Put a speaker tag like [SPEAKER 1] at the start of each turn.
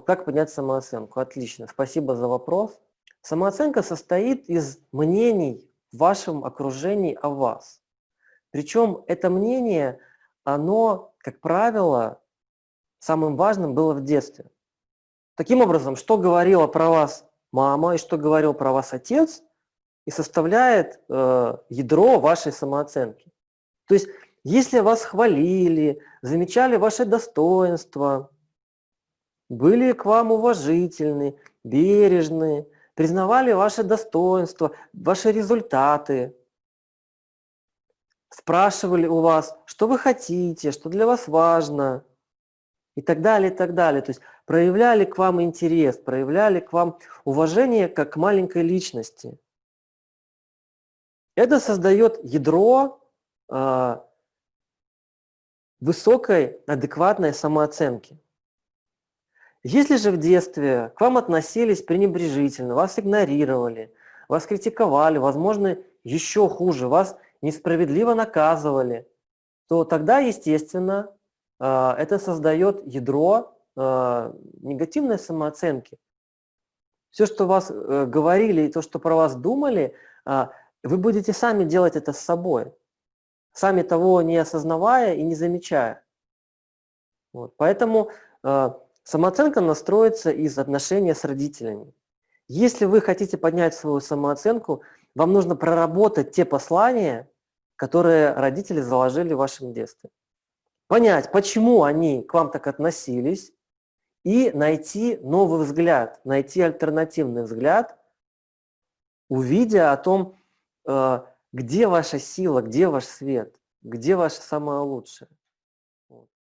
[SPEAKER 1] Как поднять самооценку? Отлично, спасибо за вопрос. Самооценка состоит из мнений в вашем окружении о вас. Причем это мнение, оно, как правило, самым важным было в детстве. Таким образом, что говорила про вас мама и что говорил про вас отец, и составляет э, ядро вашей самооценки. То есть, если вас хвалили, замечали ваши достоинства, были к вам уважительны, бережны, признавали ваши достоинства, ваши результаты, спрашивали у вас, что вы хотите, что для вас важно, и так далее, и так далее. То есть проявляли к вам интерес, проявляли к вам уважение как к маленькой личности. Это создает ядро э, высокой, адекватной самооценки. Если же в детстве к вам относились пренебрежительно, вас игнорировали, вас критиковали, возможно, еще хуже, вас несправедливо наказывали, то тогда, естественно, а, это создает ядро а, негативной самооценки. Все, что вас э, говорили и то, что про вас думали, вы будете сами делать это с собой, сами того не осознавая и не замечая. Вот. Поэтому Самооценка настроится из отношения с родителями. Если вы хотите поднять свою самооценку, вам нужно проработать те послания, которые родители заложили в вашем детстве. Понять, почему они к вам так относились, и найти новый взгляд, найти альтернативный взгляд, увидя о том, э, где ваша сила, где ваш свет, где ваше самое лучшее.